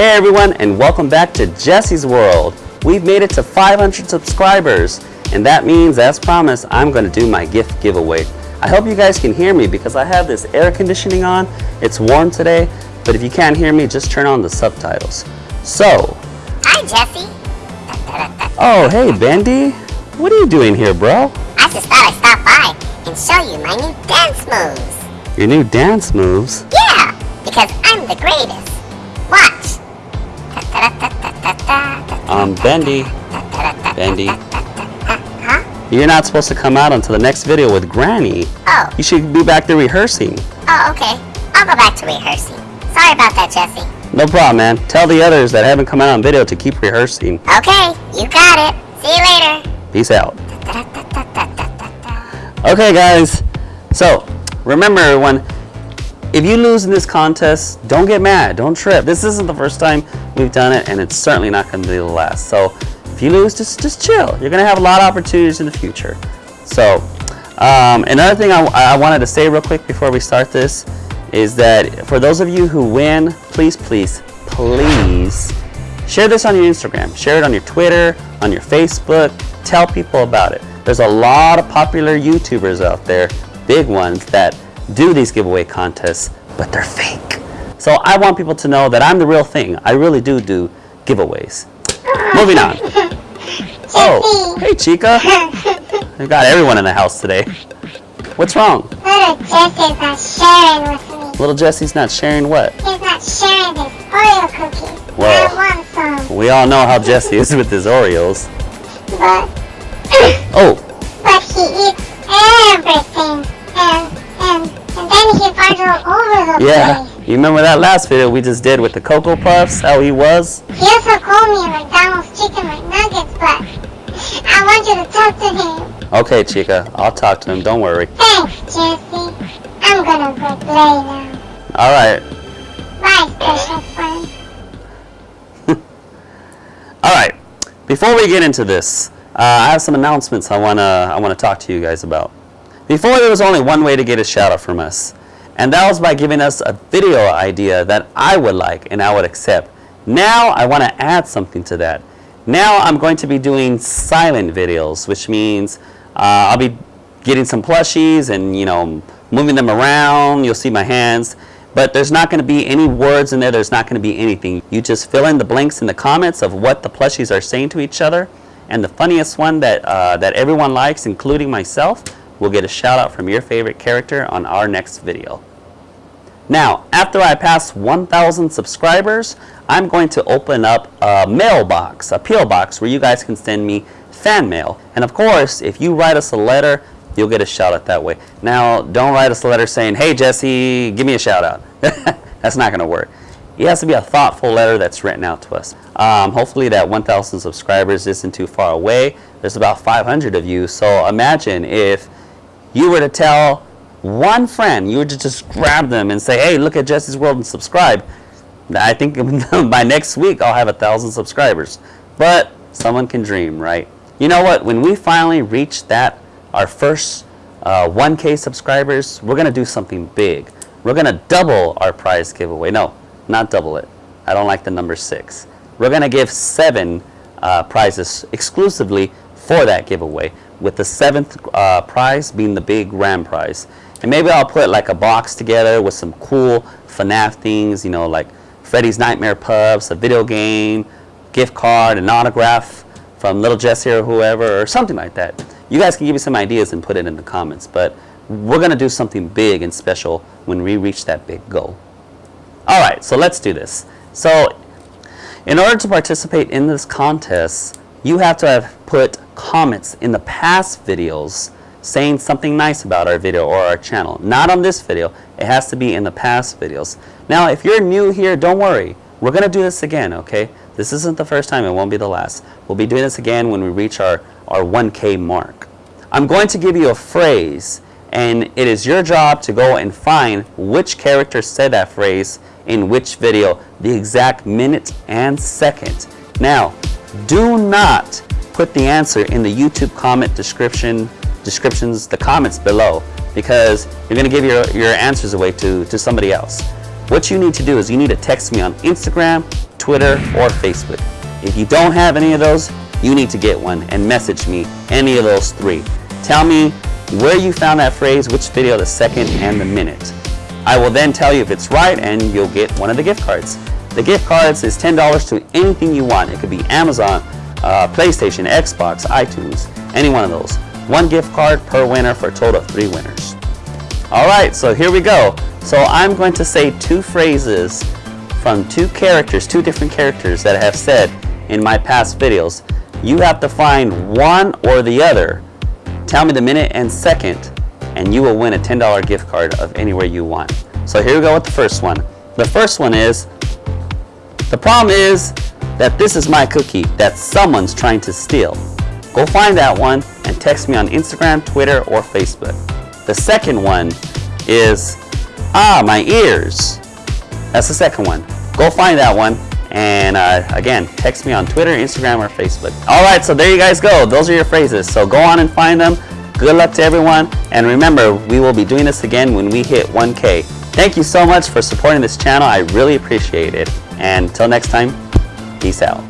Hey everyone and welcome back to Jesse's World. We've made it to 500 subscribers and that means as promised I'm going to do my gift giveaway. I hope you guys can hear me because I have this air conditioning on. It's warm today but if you can't hear me just turn on the subtitles. So. Hi Jesse. Oh hey Bendy. What are you doing here bro? I just thought I'd stop by and show you my new dance moves. Your new dance moves? Yeah, because I'm the greatest. Watch. Um, Bendy. Bendy. Huh? You're not supposed to come out until the next video with Granny. Oh. You should be back there rehearsing. Oh, okay. I'll go back to rehearsing. Sorry about that, Jesse. No problem, man. Tell the others that haven't come out on video to keep rehearsing. Okay, you got it. See you later. Peace out. Okay, guys. So, remember everyone, if you lose in this contest, don't get mad. Don't trip. This isn't the first time we've done it, and it's certainly not going to be the last. So, if you lose, just, just chill. You're going to have a lot of opportunities in the future. So, um, another thing I, I wanted to say real quick before we start this is that for those of you who win, please, please, please share this on your Instagram. Share it on your Twitter, on your Facebook. Tell people about it. There's a lot of popular YouTubers out there, big ones, that do these giveaway contests, but they're fake. So I want people to know that I'm the real thing. I really do do giveaways. Moving on. Oh, hey Chica. We got everyone in the house today. What's wrong? Little Jesse's not sharing with me. Little Jesse's not sharing what? He's not sharing his Oreo cookies. Well. I want some, We all know how Jesse is with his Oreos. but Oh, but he eats everything, and and and then he farts all over the yeah. place. You remember that last video we just did with the Cocoa Puffs? How he was? He also called me a McDonald's chicken McNuggets, but I want you to talk to him. Okay, Chica. I'll talk to him. Don't worry. Thanks, Jesse. I'm gonna go play now. All right. Bye, special friend. All right. Before we get into this, uh, I have some announcements I wanna I wanna talk to you guys about. Before there was only one way to get a shout out from us, and that was by giving us a video idea that I would like and I would accept. Now I want to add something to that. Now I'm going to be doing silent videos, which means uh, I'll be getting some plushies and you know moving them around. You'll see my hands. But there's not going to be any words in there. There's not going to be anything. You just fill in the blanks in the comments of what the plushies are saying to each other. And the funniest one that, uh, that everyone likes, including myself, will get a shout out from your favorite character on our next video. Now, after I pass 1,000 subscribers, I'm going to open up a mailbox, a PO box, where you guys can send me fan mail. And of course, if you write us a letter, you'll get a shout out that way. Now, don't write us a letter saying, hey Jesse, give me a shout out. that's not going to work. It has to be a thoughtful letter that's written out to us. Um, hopefully that 1,000 subscribers isn't too far away. There's about 500 of you, so imagine if you were to tell one friend, you were to just grab them and say, hey, look at Jesse's World and subscribe. I think by next week I'll have a thousand subscribers. But someone can dream, right? You know what? When we finally reach that, our first uh, 1K subscribers, we're going to do something big. We're going to double our prize giveaway. No, not double it. I don't like the number six. We're going to give seven uh, prizes exclusively for that giveaway, with the seventh uh, prize being the big RAM prize. And maybe I'll put like a box together with some cool FNAF things, you know, like Freddy's Nightmare Puffs, a video game, gift card, an autograph from Little Jesse or whoever, or something like that. You guys can give me some ideas and put it in the comments, but we're going to do something big and special when we reach that big goal. All right, so let's do this. So in order to participate in this contest, you have to have put comments in the past videos saying something nice about our video or our channel. Not on this video, it has to be in the past videos. Now, if you're new here, don't worry. We're going to do this again, okay? This isn't the first time, it won't be the last. We'll be doing this again when we reach our, our 1K mark. I'm going to give you a phrase, and it is your job to go and find which character said that phrase in which video, the exact minute and second. Now, do not put the answer in the YouTube comment description, descriptions, the comments below, because you're going to give your, your answers away to, to somebody else. What you need to do is you need to text me on Instagram, Twitter, or Facebook. If you don't have any of those, you need to get one and message me any of those three. Tell me where you found that phrase, which video, the second, and the minute. I will then tell you if it's right and you'll get one of the gift cards. The gift cards is $10 to anything you want. It could be Amazon, uh, PlayStation, Xbox, iTunes, any one of those. One gift card per winner for a total of three winners. All right, so here we go. So I'm going to say two phrases from two characters, two different characters that I have said in my past videos. You have to find one or the other. Tell me the minute and second, and you will win a $10 gift card of anywhere you want. So here we go with the first one. The first one is, the problem is that this is my cookie that someone's trying to steal. Go find that one and text me on Instagram, Twitter, or Facebook. The second one is, ah, my ears. That's the second one. Go find that one and uh, again, text me on Twitter, Instagram, or Facebook. All right, so there you guys go. Those are your phrases. So go on and find them. Good luck to everyone. And remember, we will be doing this again when we hit 1K. Thank you so much for supporting this channel. I really appreciate it. And until next time, peace out.